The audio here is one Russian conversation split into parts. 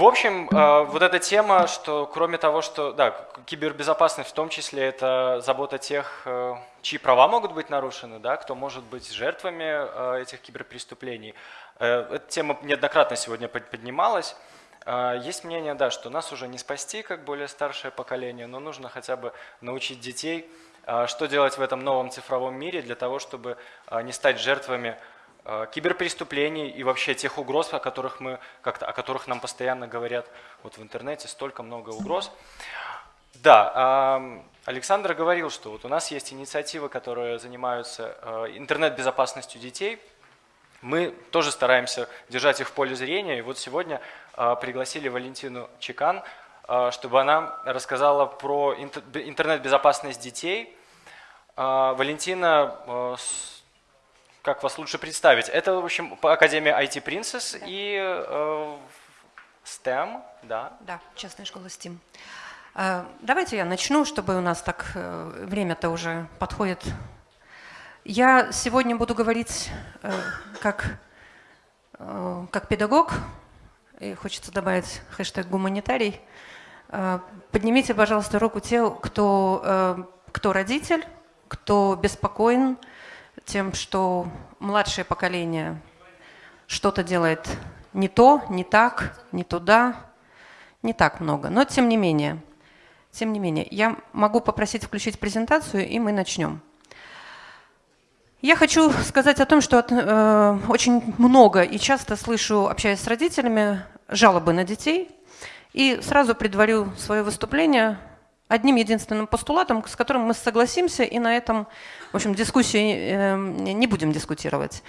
В общем, э, вот эта тема, что кроме того, что да, кибербезопасность в том числе это забота тех, э, чьи права могут быть нарушены, да, кто может быть жертвами э, этих киберпреступлений. Эта тема неоднократно сегодня поднималась. Есть мнение, да, что нас уже не спасти, как более старшее поколение, но нужно хотя бы научить детей, что делать в этом новом цифровом мире для того, чтобы не стать жертвами киберпреступлений и вообще тех угроз, о которых, мы, как-то, о которых нам постоянно говорят вот в интернете, столько много угроз. Да, Александр говорил, что вот у нас есть инициативы, которые занимаются э, интернет-безопасностью детей. Мы тоже стараемся держать их в поле зрения. И вот сегодня э, пригласили Валентину Чекан, чтобы она рассказала про интернет-безопасность детей. Валентина как вас лучше представить? Это, в общем, Академия IT Princess да. и э, STEM, да? Да, частная школа STEM. Э, давайте я начну, чтобы у нас так э, время-то уже подходит. Я сегодня буду говорить э, как, как педагог, и хочется добавить хэштег гуманитарий. Поднимите, пожалуйста, руку те, кто, кто родитель, кто беспокоен, тем, что младшее поколение что-то делает не то, не так, не туда, не так много. Но тем не менее, тем не менее, я могу попросить включить презентацию, и мы начнем. Я хочу сказать о том, что э, очень много и часто слышу, общаясь с родителями, жалобы на детей. И сразу предварю свое выступление одним единственным постулатом, с которым мы согласимся, и на этом, в общем, дискуссии э, не будем дискутировать.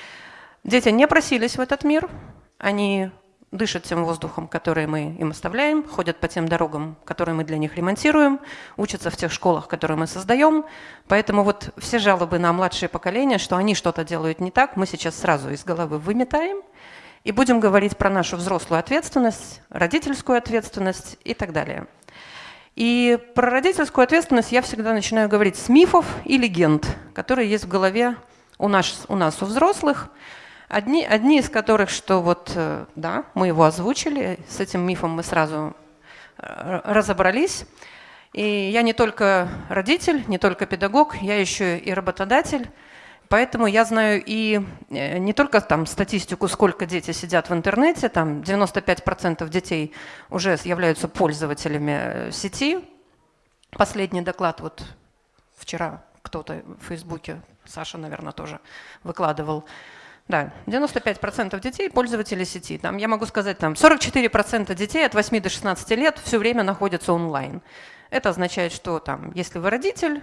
Дети не просились в этот мир, они дышат тем воздухом, который мы им оставляем, ходят по тем дорогам, которые мы для них ремонтируем, учатся в тех школах, которые мы создаем. Поэтому вот все жалобы на младшее поколение, что они что-то делают не так, мы сейчас сразу из головы выметаем и будем говорить про нашу взрослую ответственность, родительскую ответственность и так далее. И про родительскую ответственность я всегда начинаю говорить с мифов и легенд, которые есть в голове у нас, у, нас, у взрослых. Одни, одни из которых, что вот, э, да, мы его озвучили, с этим мифом мы сразу э, разобрались. И я не только родитель, не только педагог, я еще и работодатель. Поэтому я знаю и э, не только там статистику, сколько дети сидят в интернете, там 95% детей уже являются пользователями э, сети. Последний доклад вот вчера кто-то в Фейсбуке, Саша, наверное, тоже выкладывал. Да, 95% детей пользователи сети. Там, я могу сказать, там 44% детей от 8 до 16 лет все время находятся онлайн. Это означает, что там, если вы родитель,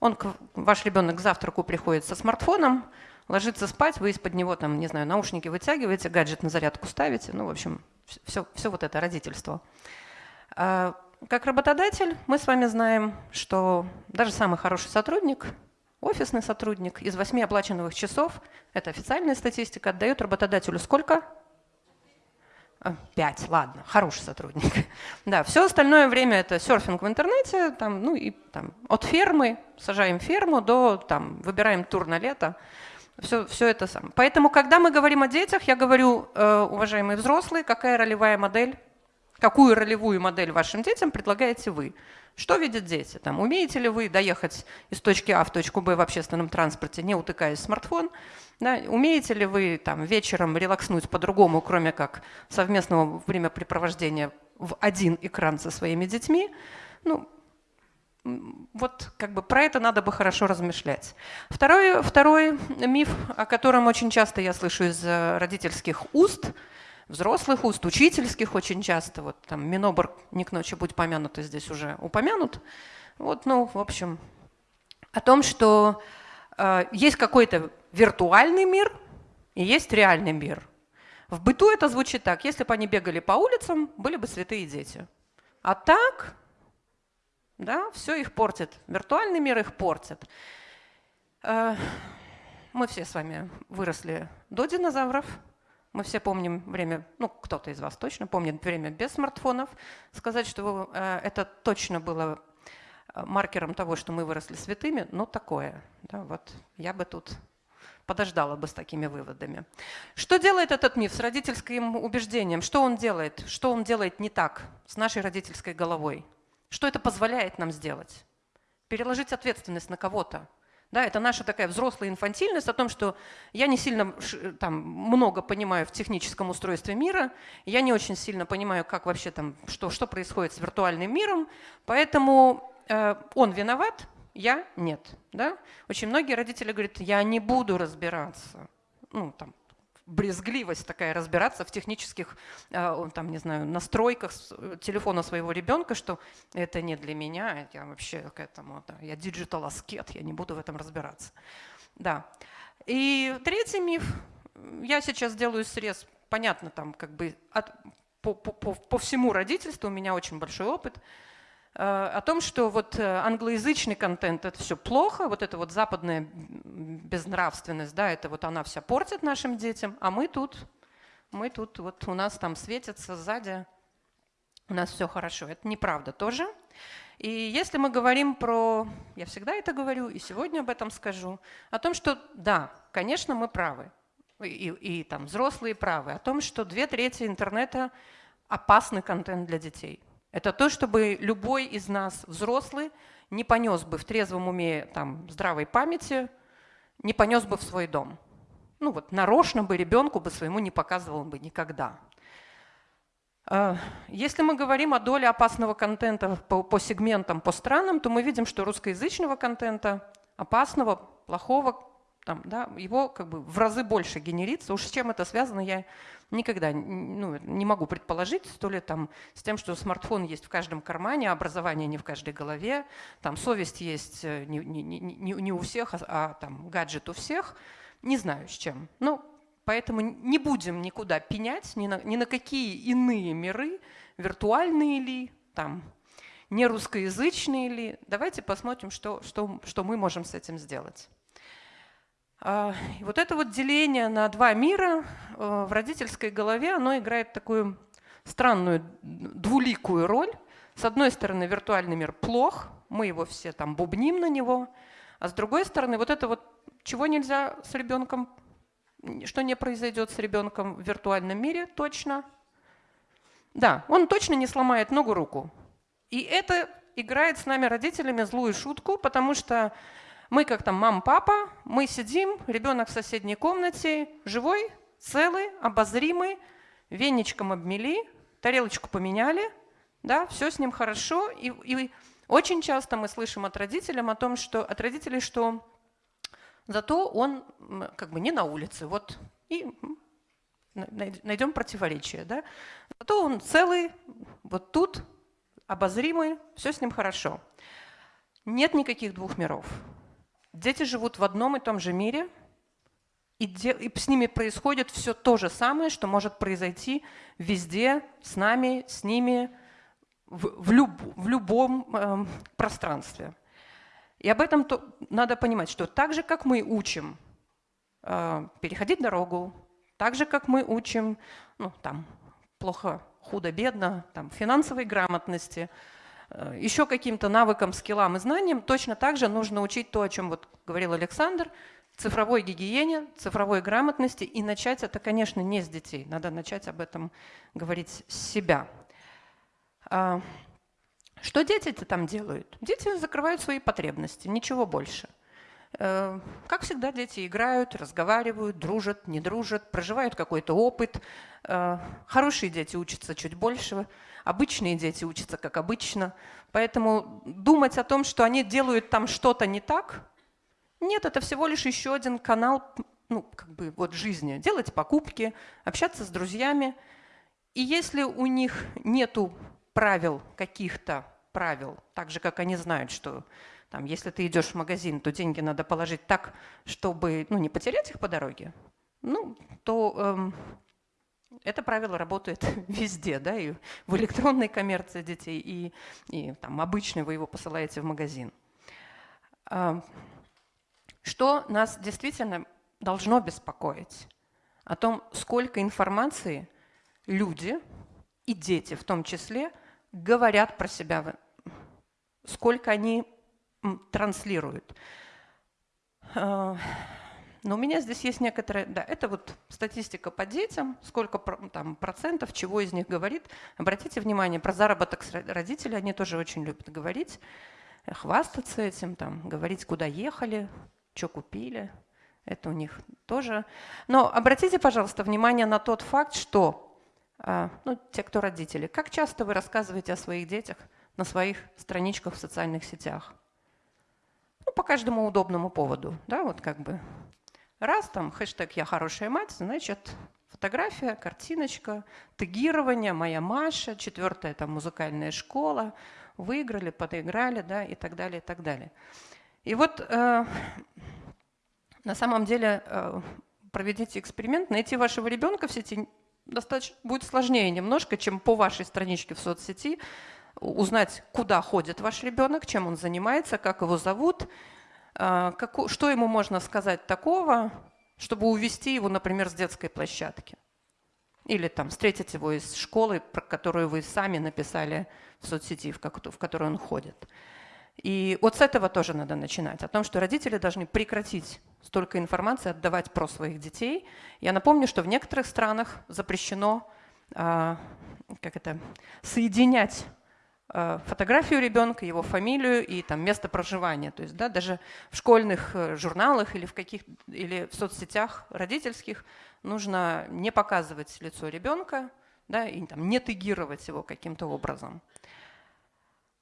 он, ваш ребенок к завтраку приходит со смартфоном, ложится спать, вы из-под него, там, не знаю, наушники вытягиваете, гаджет на зарядку ставите, ну, в общем, все, все вот это родительство. А, как работодатель мы с вами знаем, что даже самый хороший сотрудник, офисный сотрудник из восьми оплаченных часов, это официальная статистика, отдает работодателю сколько? А, пять, ладно, хороший сотрудник. Да, все остальное время это серфинг в интернете, там, ну и там, от фермы, сажаем ферму, до там, выбираем тур на лето. Все, все это сам. Поэтому, когда мы говорим о детях, я говорю, э, уважаемые взрослые, какая ролевая модель, какую ролевую модель вашим детям предлагаете вы? Что видят дети? Там, умеете ли вы доехать из точки А в точку Б в общественном транспорте, не утыкаясь в смартфон? Да, умеете ли вы там, вечером релакснуть по-другому, кроме как совместного времяпрепровождения в один экран со своими детьми? Ну, вот как бы про это надо бы хорошо размышлять. Второй, второй миф, о котором очень часто я слышу из э, родительских уст, взрослых уст, учительских очень часто, вот там Минобр не к ночи будь помянут, здесь уже упомянут, вот, ну, в общем, о том, что э, есть какой-то виртуальный мир и есть реальный мир. В быту это звучит так. Если бы они бегали по улицам, были бы святые дети. А так, да, все их портит. Виртуальный мир их портит. Э, мы все с вами выросли до динозавров. Мы все помним время, ну, кто-то из вас точно помнит время без смартфонов. Сказать, что э, это точно было э, маркером того, что мы выросли святыми, ну, такое. Да, вот я бы тут подождала бы с такими выводами. Что делает этот миф с родительским убеждением? Что он делает? Что он делает не так с нашей родительской головой? Что это позволяет нам сделать? Переложить ответственность на кого-то. Да, это наша такая взрослая инфантильность о том, что я не сильно там, много понимаю в техническом устройстве мира, я не очень сильно понимаю, как вообще там, что, что происходит с виртуальным миром, поэтому э, он виноват, я нет. Да? Очень многие родители говорят, я не буду разбираться. Ну, там, брезгливость такая разбираться в технических, э, там, не знаю, настройках телефона своего ребенка, что это не для меня, я вообще к этому, да, я диджитал аскет, я не буду в этом разбираться. Да. И третий миф, я сейчас делаю срез, понятно, там как бы от, по, по, по, по всему родительству, у меня очень большой опыт – Э, о том, что вот э, англоязычный контент – это все плохо, вот эта вот западная безнравственность, да, это вот она вся портит нашим детям, а мы тут, мы тут, вот у нас там светится сзади, у нас все хорошо. Это неправда тоже. И если мы говорим про, я всегда это говорю, и сегодня об этом скажу, о том, что да, конечно, мы правы, и, и, и там взрослые правы, о том, что две трети интернета опасный контент для детей. Это то, чтобы любой из нас, взрослый, не понес бы в трезвом уме, там, здравой памяти, не понес бы в свой дом. Ну вот, нарочно бы ребенку бы своему не показывал бы никогда. А, если мы говорим о доле опасного контента по, по сегментам, по странам, то мы видим, что русскоязычного контента, опасного, плохого, там, да, его как бы в разы больше генерится. Уж с чем это связано, я никогда ну, не могу предположить, то ли там с тем, что смартфон есть в каждом кармане, образование не в каждой голове, там совесть есть э, не, не, не, не у всех, а, а там гаджет у всех. Не знаю с чем. Ну, поэтому не будем никуда пенять, ни на, ни на какие иные миры, виртуальные ли, там, не русскоязычные ли. Давайте посмотрим, что, что, что мы можем с этим сделать. А, и вот это вот деление на два мира э, в родительской голове, оно играет такую странную двуликую роль. С одной стороны, виртуальный мир плох, мы его все там бубним на него, а с другой стороны, вот это вот, чего нельзя с ребенком, что не произойдет с ребенком в виртуальном мире, точно. Да, он точно не сломает ногу-руку. И это играет с нами родителями злую шутку, потому что мы как там мама, папа, мы сидим, ребенок в соседней комнате, живой, целый, обозримый, веничком обмели, тарелочку поменяли, да, все с ним хорошо. И, и очень часто мы слышим от родителей о том, что от родителей, что зато он как бы не на улице, вот и найдем противоречие, да. Зато он целый, вот тут обозримый, все с ним хорошо. Нет никаких двух миров. Дети живут в одном и том же мире, и, де, и с ними происходит все то же самое, что может произойти везде, с нами, с ними, в, в, люб, в любом э, пространстве. И об этом то, надо понимать, что так же, как мы учим э, переходить дорогу, так же, как мы учим, ну, там, плохо, худо, бедно, там, финансовой грамотности – еще каким-то навыкам, скиллам и знаниям, точно так же нужно учить то, о чем вот говорил Александр, цифровой гигиене, цифровой грамотности. И начать это, конечно, не с детей. Надо начать об этом говорить с себя. А, что дети-то там делают? Дети закрывают свои потребности, ничего больше. Э, как всегда, дети играют, разговаривают, дружат, не дружат, проживают какой-то опыт. Э, хорошие дети учатся чуть больше, обычные дети учатся как обычно. Поэтому думать о том, что они делают там что-то не так, нет, это всего лишь еще один канал ну, как бы вот жизни. Делать покупки, общаться с друзьями. И если у них нету правил, каких-то правил, так же, как они знают, что там, если ты идешь в магазин, то деньги надо положить так, чтобы ну, не потерять их по дороге, ну, то эм, это правило работает везде, да, и в электронной коммерции детей, и, и там обычной вы его посылаете в магазин. Эм, что нас действительно должно беспокоить? О том, сколько информации люди и дети в том числе говорят про себя, сколько они транслируют. Э, Но у меня здесь есть некоторые, да, это вот статистика по детям, сколько там процентов, чего из них говорит. Обратите внимание, про заработок родителей они тоже очень любят говорить, хвастаться этим, там, говорить, куда ехали, что купили. Это у них тоже. Но обратите, пожалуйста, внимание на тот факт, что, а, ну, те, кто родители, как часто вы рассказываете о своих детях на своих страничках в социальных сетях? По каждому удобному поводу, да, вот как бы Раз там хэштег «Я хорошая мать», значит, фотография, картиночка, тегирование, моя Маша, четвертая там музыкальная школа, выиграли, подыграли, да, и так далее, и так далее. И вот э, на самом деле э, проведите эксперимент, найти вашего ребенка в сети достаточно будет сложнее немножко, чем по вашей страничке в соцсети узнать, куда ходит ваш ребенок, чем он занимается, как его зовут, а, что ему можно сказать такого, чтобы увести его, например, с детской площадки? Или там встретить его из школы, про которую вы сами написали в соцсети, в, как, в которую он ходит. И вот с этого тоже надо начинать. О том, что родители должны прекратить столько информации отдавать про своих детей. Я напомню, что в некоторых странах запрещено а, как это, соединять фотографию ребенка, его фамилию и там, место проживания. То есть да, даже в школьных э, журналах или в, каких, или в соцсетях родительских нужно не показывать лицо ребенка да, и там, не тегировать его каким-то образом.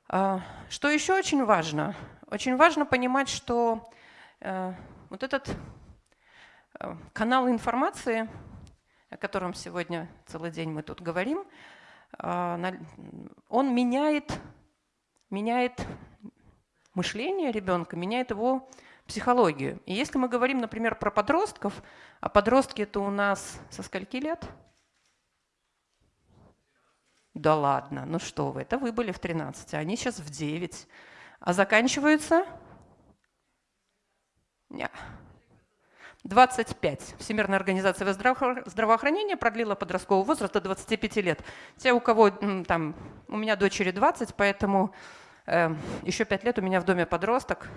А, что еще очень важно? Очень важно понимать, что э, вот этот э, канал информации, о котором сегодня целый день мы тут говорим, он меняет, меняет мышление ребенка, меняет его психологию. И если мы говорим, например, про подростков, а подростки это у нас со скольки лет? Да ладно, ну что вы, это вы были в 13, а они сейчас в 9. А заканчиваются? 25. Всемирная организация здравоохранения продлила подростковый возраст до 25 лет. Те, у кого там, у меня дочери 20, поэтому э, еще 5 лет у меня в доме подросток.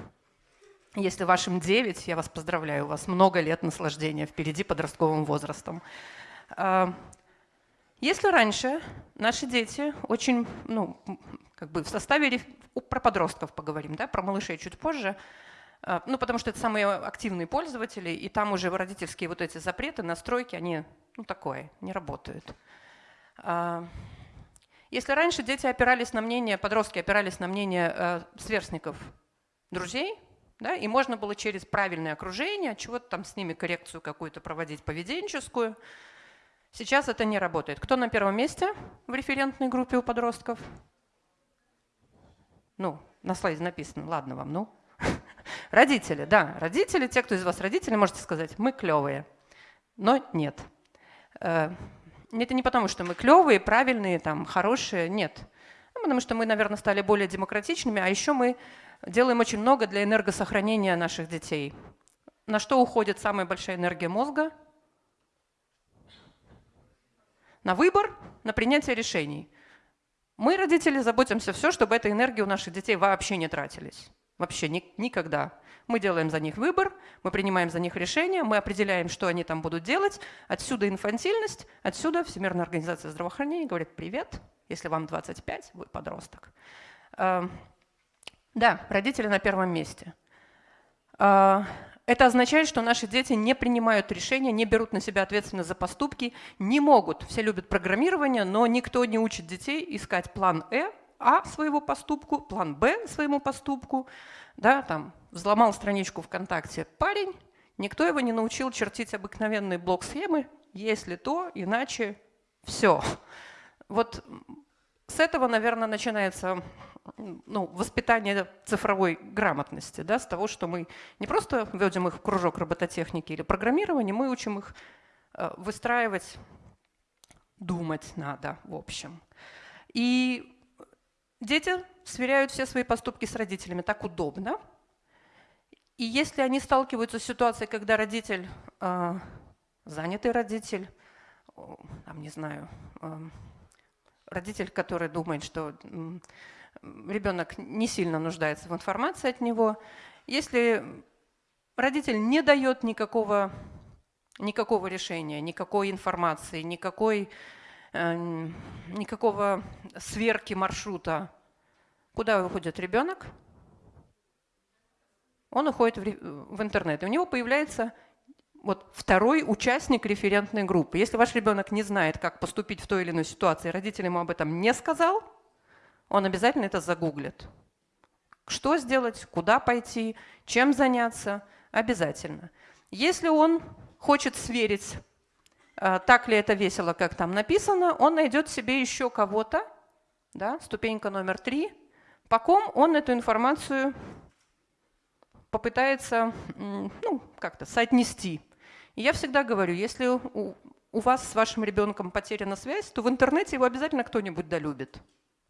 Если вашим 9, я вас поздравляю, у вас много лет наслаждения впереди подростковым возрастом. Э, если раньше наши дети очень, ну, как бы в составе, про подростков поговорим, да, про малышей чуть позже, а, ну, потому что это самые активные пользователи, и там уже родительские вот эти запреты, настройки, они, ну, такое, не работают. А, если раньше дети опирались на мнение, подростки опирались на мнение э, сверстников, друзей, да, и можно было через правильное окружение, чего-то там с ними коррекцию какую-то проводить поведенческую. Сейчас это не работает. Кто на первом месте в референтной группе у подростков? Ну, на слайде написано, ладно вам, ну. Родители, да, родители, те, кто из вас родители, можете сказать, мы клевые. Но нет. Э, это не потому, что мы клевые, правильные, там, хорошие, нет. Ну, потому что мы, наверное, стали более демократичными, а еще мы делаем очень много для энергосохранения наших детей. На что уходит самая большая энергия мозга? На выбор, на принятие решений. Мы, родители, заботимся все, чтобы эта энергия у наших детей вообще не тратились. Вообще ни, никогда. Мы делаем за них выбор, мы принимаем за них решения, мы определяем, что они там будут делать. Отсюда инфантильность, отсюда Всемирная организация здравоохранения говорит «Привет, если вам 25, вы подросток». Эм, да, родители на первом месте. Э, это означает, что наши дети не принимают решения, не берут на себя ответственность за поступки, не могут. Все любят программирование, но никто не учит детей искать план «Э», а своего поступку, план Б своему поступку, да, там, взломал страничку ВКонтакте парень, никто его не научил чертить обыкновенные блок-схемы, если то, иначе все. Вот с этого, наверное, начинается ну, воспитание цифровой грамотности, да, с того, что мы не просто вводим их в кружок робототехники или программирования, мы учим их э, выстраивать, думать надо, в общем. И Дети сверяют все свои поступки с родителями, так удобно. И если они сталкиваются с ситуацией, когда родитель, э, занятый родитель, там, не знаю, э, родитель, который думает, что ребенок не сильно нуждается в информации от него, если родитель не дает никакого, никакого решения, никакой информации, никакой, никакого сверки маршрута, куда уходит ребенок? Он уходит в, интернет. И у него появляется вот второй участник референтной группы. Если ваш ребенок не знает, как поступить в той или иной ситуации, родитель ему об этом не сказал, он обязательно это загуглит. Что сделать, куда пойти, чем заняться, обязательно. Если он хочет сверить, так ли это весело, как там написано, он найдет себе еще кого-то, да, ступенька номер три, по ком он эту информацию попытается ну, как-то соотнести. И я всегда говорю, если у, у вас с вашим ребенком потеряна связь, то в интернете его обязательно кто-нибудь долюбит.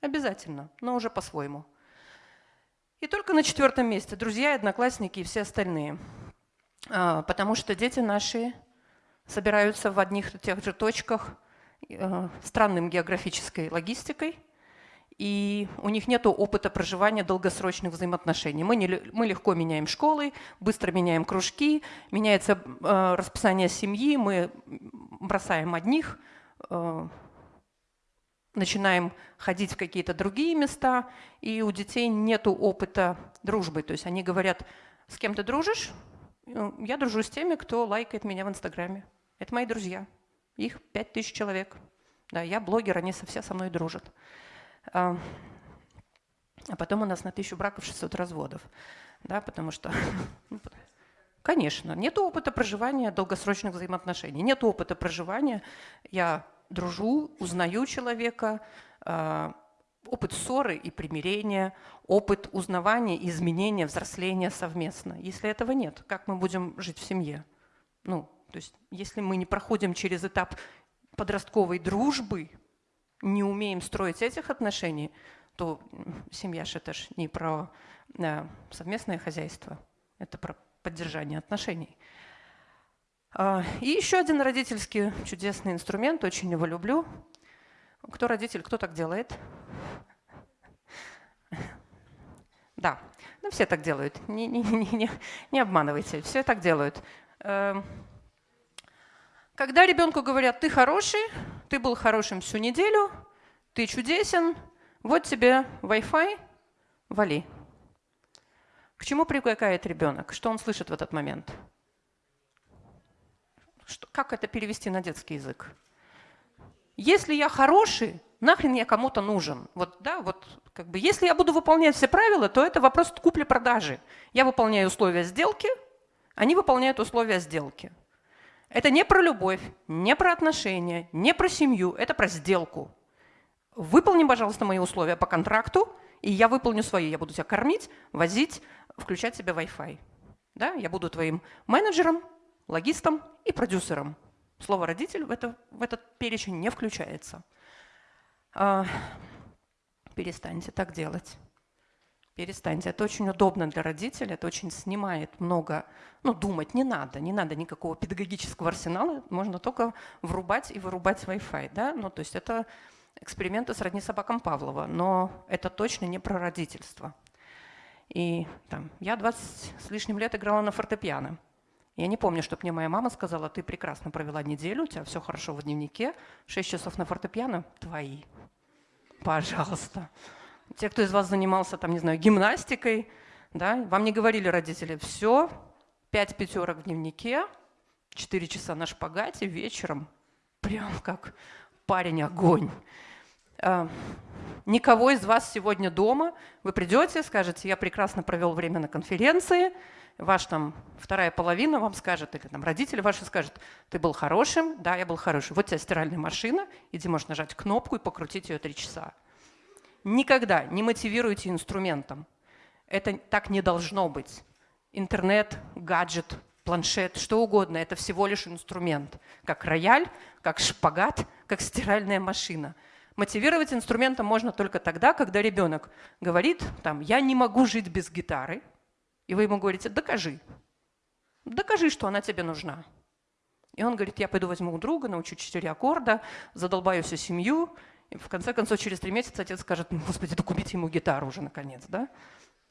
Обязательно, но уже по-своему. И только на четвертом месте друзья, одноклассники и все остальные. А, потому что дети наши собираются в одних и тех же точках э, странным географической логистикой, и у них нет опыта проживания долгосрочных взаимоотношений. Мы, не, мы легко меняем школы, быстро меняем кружки, меняется э, расписание семьи, мы бросаем одних, э, начинаем ходить в какие-то другие места, и у детей нет опыта дружбы. То есть они говорят, с кем ты дружишь? «Ну, я дружу с теми, кто лайкает меня в Инстаграме. Это мои друзья. Их пять тысяч человек. Да, я блогер, они все со мной дружат. А, а потом у нас на тысячу браков 600 разводов. Да, потому что... Ну, конечно, нет опыта проживания долгосрочных взаимоотношений, нет опыта проживания. Я дружу, узнаю человека, а, опыт ссоры и примирения, опыт узнавания, изменения, взросления совместно. Если этого нет, как мы будем жить в семье? Ну, то есть, если мы не проходим через этап подростковой дружбы, не умеем строить этих отношений, то семья же это ж не про да, совместное хозяйство, это про поддержание отношений. А, и еще один родительский чудесный инструмент, очень его люблю. Кто родитель, кто так делает? Да, ну все так делают, не, не, не, не, не обманывайте, все так делают. Когда ребенку говорят, ты хороший, ты был хорошим всю неделю, ты чудесен, вот тебе Wi-Fi, вали. К чему привыкает ребенок? Что он слышит в этот момент? Что, как это перевести на детский язык? Если я хороший, нахрен я кому-то нужен? Вот, да, вот, как бы, если я буду выполнять все правила, то это вопрос купли-продажи. Я выполняю условия сделки, они выполняют условия сделки. Это не про любовь, не про отношения, не про семью, это про сделку. Выполни, пожалуйста, мои условия по контракту, и я выполню свои. Я буду тебя кормить, возить, включать себе Wi-Fi. Да? Я буду твоим менеджером, логистом и продюсером. Слово «родитель» в, это, в этот перечень не включается. А, перестаньте так делать. Перестаньте. Это очень удобно для родителей, это очень снимает много... Ну, думать не надо, не надо никакого педагогического арсенала, можно только врубать и вырубать Wi-Fi. Да? Ну, то есть это эксперименты сродни собакам Павлова, но это точно не про родительство. И там, я 20 с лишним лет играла на фортепиано. Я не помню, чтобы мне моя мама сказала, ты прекрасно провела неделю, у тебя все хорошо в дневнике, 6 часов на фортепиано – твои. Пожалуйста. Те, кто из вас занимался, там, не знаю, гимнастикой, да, вам не говорили родители, все, 5 пятерок в дневнике, 4 часа на шпагате вечером, прям как парень огонь. А, никого из вас сегодня дома, вы придете, скажете, я прекрасно провел время на конференции, ваш там вторая половина вам скажет, или там родители ваши скажут, ты был хорошим, да, я был хороший, вот у тебя стиральная машина, иди можешь нажать кнопку и покрутить ее три часа. Никогда не мотивируйте инструментом. Это так не должно быть. Интернет, гаджет, планшет, что угодно, это всего лишь инструмент. Как рояль, как шпагат, как стиральная машина – Мотивировать инструментом можно только тогда, когда ребенок говорит, там, я не могу жить без гитары, и вы ему говорите, докажи. Докажи, что она тебе нужна. И он говорит, я пойду возьму у друга, научу четыре аккорда, задолбаю всю семью. И в конце концов, через три месяца отец скажет, ну, господи, да купите ему гитару уже наконец. Да?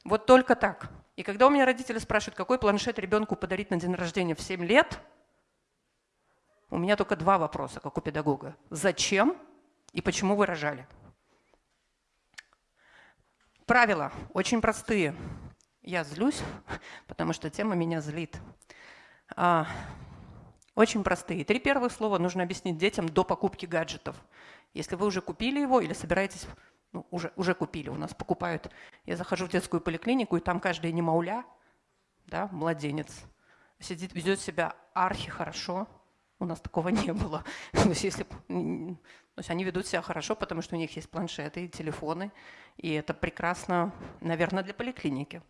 Вот только так. И когда у меня родители спрашивают, какой планшет ребенку подарить на день рождения в 7 лет, у меня только два вопроса, как у педагога. Зачем и почему вы рожали? Правила очень простые. Я злюсь, потому что тема меня злит. А, очень простые. Три первых слова нужно объяснить детям до покупки гаджетов. Если вы уже купили его или собираетесь, ну, уже, уже купили, у нас покупают. Я захожу в детскую поликлинику, и там каждый немауля, да, младенец, сидит, ведет себя архи хорошо. У нас такого не было. То есть, если, то есть они ведут себя хорошо, потому что у них есть планшеты и телефоны, и это прекрасно, наверное, для поликлиники.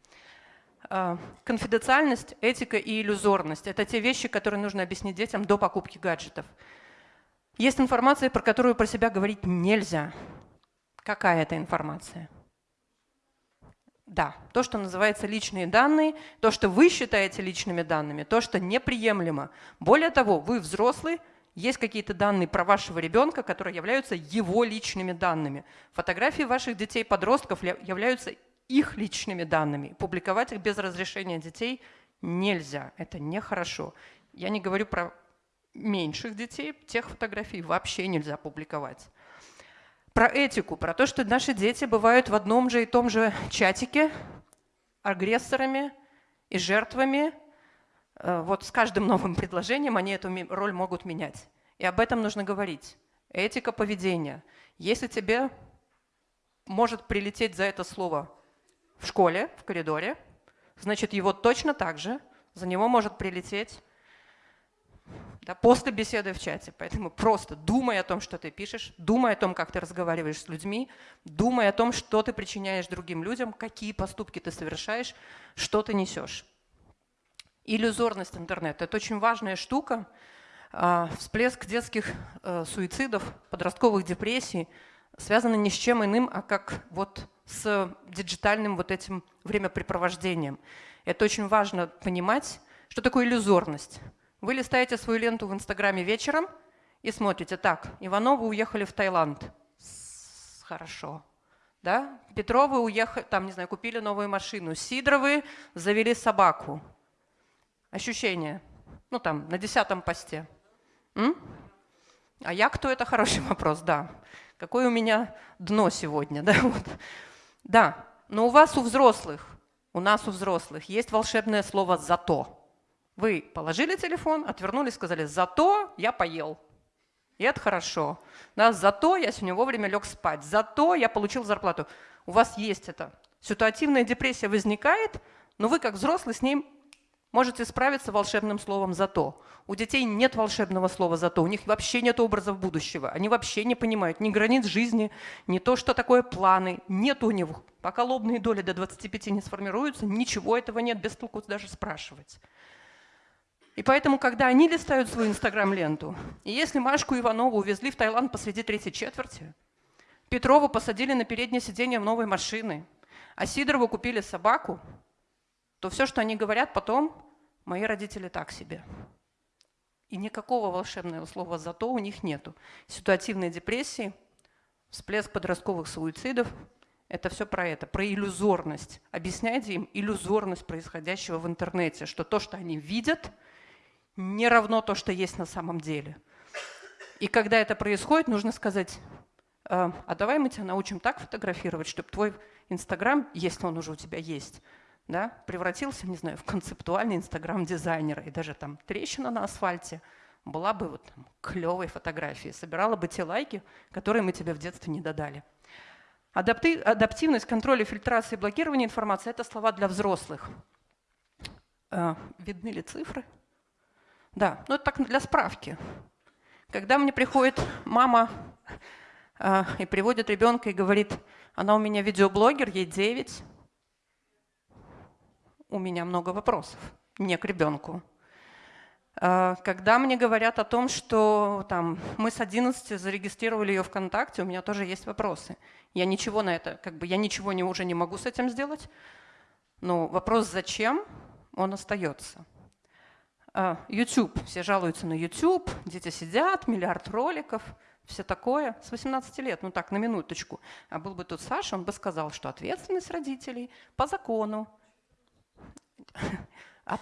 А, конфиденциальность, этика и иллюзорность – это те вещи, которые нужно объяснить детям до покупки гаджетов. Есть информация, про которую про себя говорить нельзя. Какая это информация? Да, то, что называется личные данные, то, что вы считаете личными данными, то, что неприемлемо. Более того, вы взрослый, есть какие-то данные про вашего ребенка, которые являются его личными данными. Фотографии ваших детей-подростков являются их личными данными. Публиковать их без разрешения детей нельзя, это нехорошо. Я не говорю про меньших детей, тех фотографий вообще нельзя публиковать. Про этику, про то, что наши дети бывают в одном же и том же чатике агрессорами и жертвами. Э, вот с каждым новым предложением они эту роль могут менять. И об этом нужно говорить. Этика поведения. Если тебе может прилететь за это слово в школе, в коридоре, значит, его точно так же, за него может прилететь да, после беседы в чате. Поэтому просто думай о том, что ты пишешь, думай о том, как ты разговариваешь с людьми, думай о том, что ты причиняешь другим людям, какие поступки ты совершаешь, что ты несешь. Иллюзорность интернета – это очень важная штука. А, всплеск детских э, суицидов, подростковых депрессий связан ни с чем иным, а как вот с диджитальным вот этим времяпрепровождением. Это очень важно понимать, что такое иллюзорность. Вы листаете свою ленту в Инстаграме вечером и смотрите, так, Ивановы уехали в Таиланд. Хорошо. Да? Петровы уехали, там, не знаю, купили новую машину. Сидоровы завели собаку. Ощущение. Ну, там, на десятом посте. М? А я кто? Это хороший вопрос, да. Какое у меня дно сегодня, да? Вот. Да, но у вас, у взрослых, у нас, у взрослых, есть волшебное слово «зато». Вы положили телефон, отвернулись, сказали «зато я поел». И это хорошо. Да, зато я сегодня вовремя лег спать. Зато я получил зарплату. У вас есть это. Ситуативная депрессия возникает, но вы как взрослый с ним можете справиться волшебным словом «зато». У детей нет волшебного слова «зато», у них вообще нет образов будущего, они вообще не понимают ни границ жизни, ни то, что такое планы, нет у них. Пока лобные доли до 25 не сформируются, ничего этого нет, без толку даже спрашивать. И поэтому, когда они листают свою инстаграм-ленту, и если Машку Иванову увезли в Таиланд посреди третьей четверти, Петрову посадили на переднее сиденье в новой машины, а Сидорову купили собаку, то все, что они говорят потом, мои родители так себе. И никакого волшебного слова «зато» у них нету. Ситуативные депрессии, всплеск подростковых суицидов – это все про это, про иллюзорность. Объясняйте им иллюзорность происходящего в интернете, что то, что они видят, не равно то, что есть на самом деле. И когда это происходит, нужно сказать, «А, а давай мы тебя научим так фотографировать, чтобы твой Инстаграм, если он уже у тебя есть, да, превратился, не знаю, в концептуальный инстаграм-дизайнера, и даже там трещина на асфальте была бы вот там, клевой фотографией, собирала бы те лайки, которые мы тебе в детстве не додали. Адапти адаптивность, контроль, фильтрация и блокирование информации – это слова для взрослых. Э, видны ли цифры? Да, ну это так для справки. Когда мне приходит мама э, и приводит ребенка и говорит, она у меня видеоблогер, ей 9, у меня много вопросов, не к ребенку. А, когда мне говорят о том, что там, мы с 11 зарегистрировали ее ВКонтакте, у меня тоже есть вопросы. Я ничего на это, как бы я ничего не, уже не могу с этим сделать. Но вопрос «зачем?» он остается. А, YouTube. Все жалуются на YouTube, дети сидят, миллиард роликов. все такое. С 18 лет, ну так, на минуточку. А был бы тут Саша, он бы сказал, что ответственность родителей по закону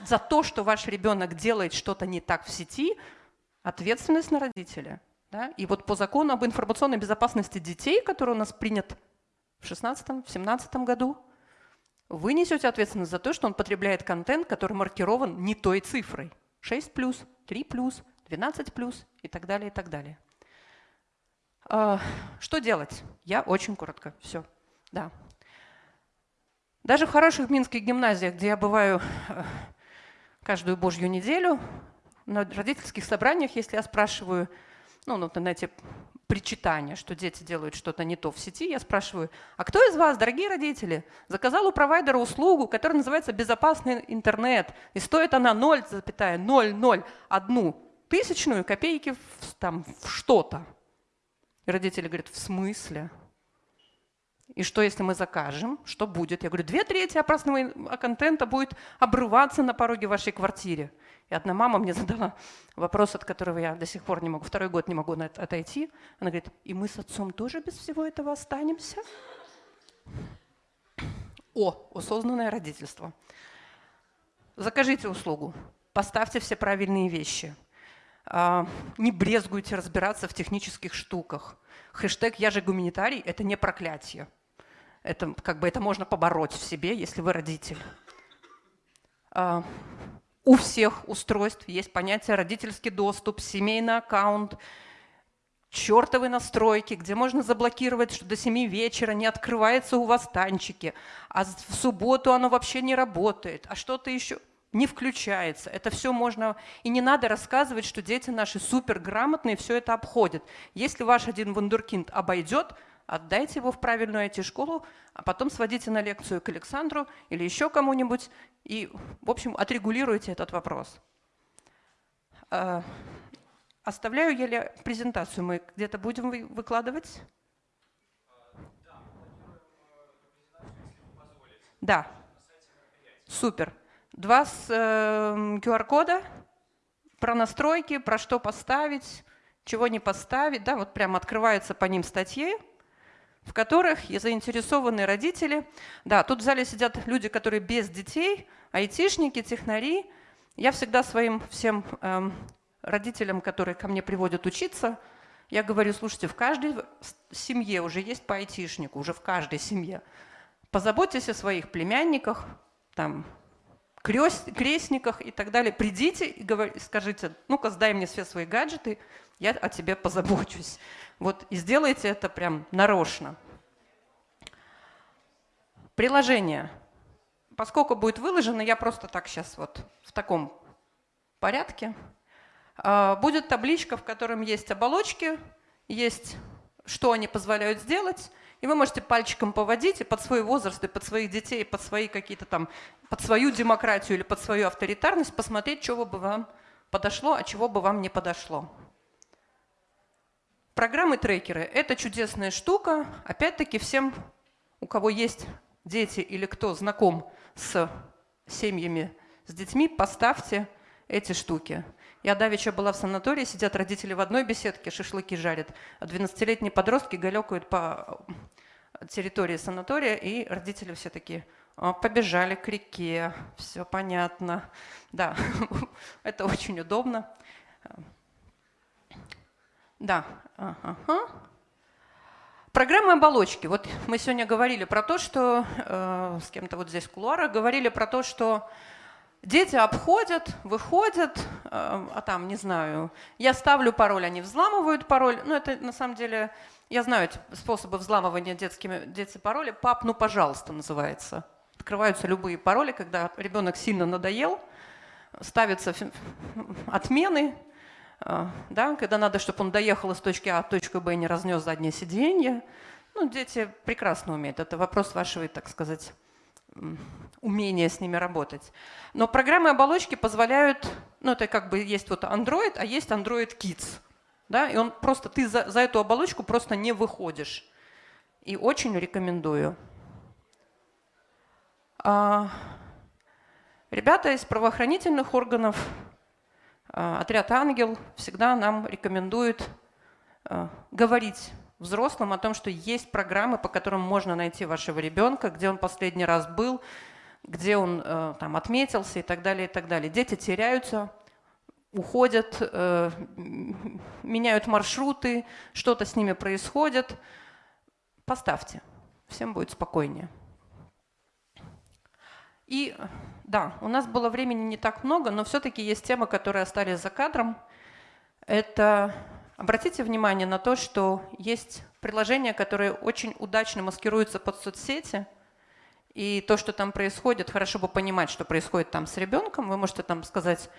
за то, что ваш ребенок делает что-то не так в сети, ответственность на родителя. Да? И вот по закону об информационной безопасности детей, который у нас принят в 16-17 году, вы несете ответственность за то, что он потребляет контент, который маркирован не той цифрой. 6 плюс, 3 плюс, 12 плюс и так далее, и так далее. А, что делать? Я очень коротко. Все. Да. Даже в хороших минских гимназиях, где я бываю э, каждую божью неделю, на родительских собраниях, если я спрашиваю, ну, ну эти причитания, что дети делают что-то не то в сети, я спрашиваю, а кто из вас, дорогие родители, заказал у провайдера услугу, которая называется «Безопасный интернет», и стоит она 0,001 тысячную копейки в, там, в что-то? И родители говорят, в смысле? И что, если мы закажем? Что будет? Я говорю, две трети опасного контента будет обрываться на пороге вашей квартиры. И одна мама мне задала вопрос, от которого я до сих пор не могу, второй год не могу отойти. Она говорит, и мы с отцом тоже без всего этого останемся? О, осознанное родительство. Закажите услугу, поставьте все правильные вещи. А, не брезгуйте разбираться в технических штуках. Хэштег «Я же гуманитарий» — это не проклятие. Это, как бы, это можно побороть в себе, если вы родитель. А, у всех устройств есть понятие родительский доступ, семейный аккаунт, чертовы настройки, где можно заблокировать, что до 7 вечера не открывается у вас танчики, а в субботу оно вообще не работает, а что-то еще не включается. Это все можно... И не надо рассказывать, что дети наши суперграмотные, все это обходят. Если ваш один вундеркинд обойдет, отдайте его в правильную IT-школу, а потом сводите на лекцию к Александру или еще кому-нибудь и, в общем, отрегулируйте этот вопрос. А, оставляю я презентацию, мы где-то будем выкладывать? Да, супер. Два э, QR-кода про настройки, про что поставить, чего не поставить. Да, вот прям открывается по ним статьи в которых и заинтересованные родители. Да, тут в зале сидят люди, которые без детей, айтишники, технари. Я всегда своим всем эм, родителям, которые ко мне приводят учиться, я говорю, слушайте, в каждой семье уже есть по айтишнику, уже в каждой семье. Позаботьтесь о своих племянниках, там, крест, крестниках и так далее. Придите и скажите, ну-ка сдай мне все свои гаджеты, я о тебе позабочусь. Вот и сделайте это прям нарочно. Приложение. Поскольку будет выложено, я просто так сейчас вот в таком порядке. А, будет табличка, в котором есть оболочки, есть что они позволяют сделать, и вы можете пальчиком поводить и под свой возраст, и под своих детей, и под свои какие-то там, под свою демократию или под свою авторитарность посмотреть, чего бы вам подошло, а чего бы вам не подошло. Программы-трекеры – это чудесная штука. Опять-таки всем, у кого есть дети или кто знаком с семьями, с детьми, поставьте эти штуки. Я давеча была в санатории, сидят родители в одной беседке, шашлыки жарят, а 12-летние подростки галекают по территории санатория, и родители все такие, побежали к реке, все понятно. Да, это очень удобно. Да. Программы оболочки. Вот мы сегодня говорили про то, что э, с кем-то вот здесь в кулуарах говорили про то, что дети обходят, выходят, э, а там, не знаю, я ставлю пароль, они взламывают пароль. Ну, это на самом деле, я знаю эти способы взламывания детскими, дети пароли. Пап, ну, пожалуйста, называется. Открываются любые пароли, когда ребенок сильно надоел, ставятся отмены, а, да, когда надо, чтобы он доехал из точки А в точку Б и не разнес заднее сиденье. Ну, дети прекрасно умеют. Это вопрос вашего, так сказать, умения с ними работать. Но программы оболочки позволяют, ну, это как бы есть вот Android, а есть Android Kids. Да, и он просто, ты за, за эту оболочку просто не выходишь. И очень рекомендую. А, ребята из правоохранительных органов а, отряд «Ангел» всегда нам рекомендует э, говорить взрослым о том, что есть программы, по которым можно найти вашего ребенка, где он последний раз был, где он э, там отметился и так далее, и так далее. Дети теряются, уходят, э, меняют маршруты, что-то с ними происходит. Поставьте, всем будет спокойнее. И да, у нас было времени не так много, но все-таки есть темы, которые остались за кадром. Это обратите внимание на то, что есть приложения, которые очень удачно маскируются под соцсети, и то, что там происходит, хорошо бы понимать, что происходит там с ребенком. Вы можете там сказать,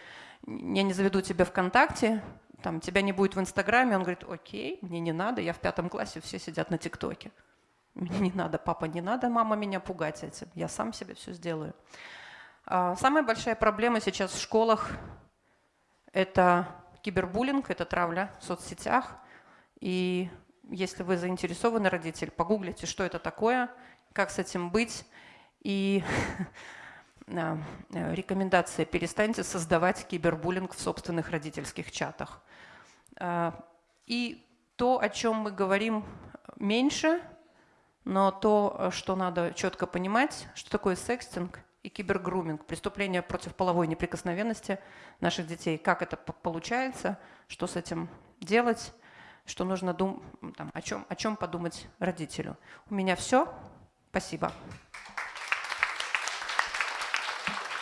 я не заведу тебя ВКонтакте, там, тебя не будет в Инстаграме. Он говорит, окей, мне не надо, я в пятом классе, все сидят на ТикТоке. Мне не надо, папа, не надо, мама меня пугать этим. Я сам себе все сделаю. А, самая большая проблема сейчас в школах – это кибербуллинг, это травля в соцсетях. И если вы заинтересованы родитель, погуглите, что это такое, как с этим быть. И рекомендация – перестаньте создавать кибербуллинг в собственных родительских чатах. А, и то, о чем мы говорим меньше – но то, что надо четко понимать, что такое секстинг и кибергруминг, преступление против половой неприкосновенности наших детей, как это получается, что с этим делать, что нужно дум там, о, чем, о чем подумать родителю. У меня все. Спасибо.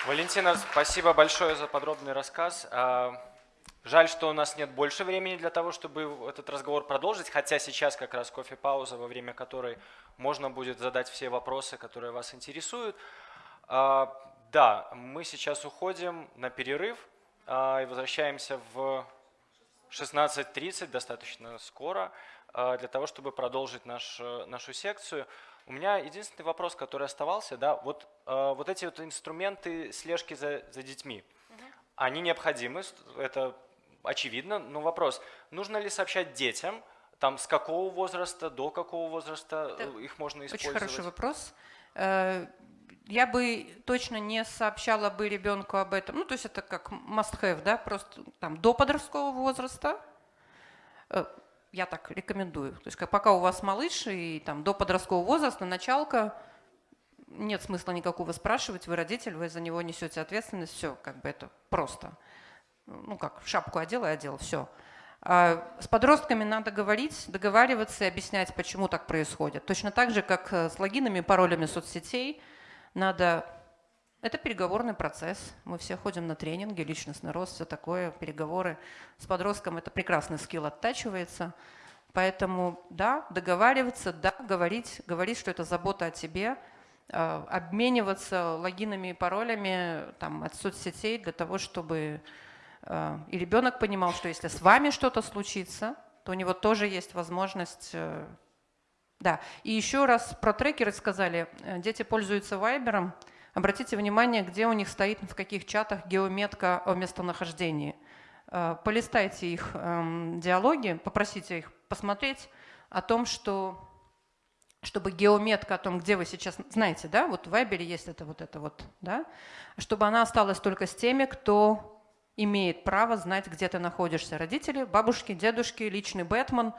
Валентина, спасибо большое за подробный рассказ. А, Жаль, что у нас нет больше времени для того, чтобы этот разговор продолжить, хотя сейчас как раз кофе-пауза, во время которой можно будет задать все вопросы, которые вас интересуют. А, да, мы сейчас уходим на перерыв а, и возвращаемся в 16.30, достаточно скоро, а, для того, чтобы продолжить наш, нашу секцию. У меня единственный вопрос, который оставался, да, вот, вот эти вот инструменты слежки за, за детьми, они необходимы, это очевидно, но вопрос, нужно ли сообщать детям, там с какого возраста, до какого возраста Это их можно использовать? Очень хороший вопрос. Я бы точно не сообщала бы ребенку об этом. Ну, то есть это как must-have, да, просто там до подросткового возраста. Э, я так рекомендую. То есть пока у вас малыш и там до подросткового возраста, началка, нет смысла никакого спрашивать, вы родитель, вы за него несете ответственность, все, как бы это просто ну как, шапку одел и одел, все. А с подростками надо говорить, договариваться и объяснять, почему так происходит. Точно так же, как э, с логинами и паролями соцсетей, надо... Это переговорный процесс. Мы все ходим на тренинги, личностный рост, все такое, переговоры. С подростком это прекрасный скилл оттачивается. Поэтому да, договариваться, да, говорить, говорить, что это забота о тебе, э, обмениваться логинами и паролями там, от соцсетей для того, чтобы Э, и ребенок понимал, что если с вами что-то случится, то у него тоже есть возможность... Э, да, и еще раз про трекеры сказали, э, дети пользуются вайбером, обратите внимание, где у них стоит, в каких чатах геометка о местонахождении. Полистайте их эм, диалоги, попросите их посмотреть о том, что чтобы геометка о том, где вы сейчас, знаете, да, вот в Вайбере есть это вот это вот, да, чтобы она осталась только с теми, кто имеет право знать, где ты находишься. Родители, бабушки, дедушки, личный Бэтмен.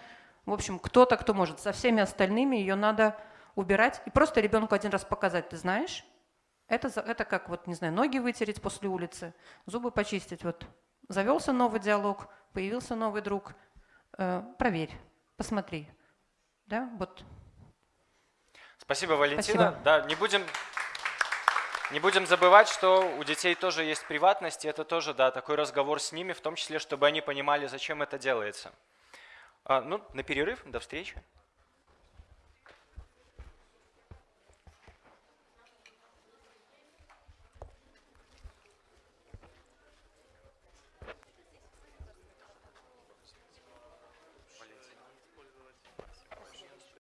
В общем, кто-то, кто может. Со всеми остальными ее надо убирать. И просто ребенку один раз показать, ты знаешь, это, это как, вот, не знаю, ноги вытереть после улицы, зубы почистить. Вот завелся новый диалог, появился новый друг. Э, проверь, посмотри. Да, вот. Спасибо, Валентина. Спасибо. Да, не будем не будем забывать, что у детей тоже есть приватность, и это тоже да, такой разговор с ними, в том числе, чтобы они понимали, зачем это делается. А, ну, на перерыв, до встречи.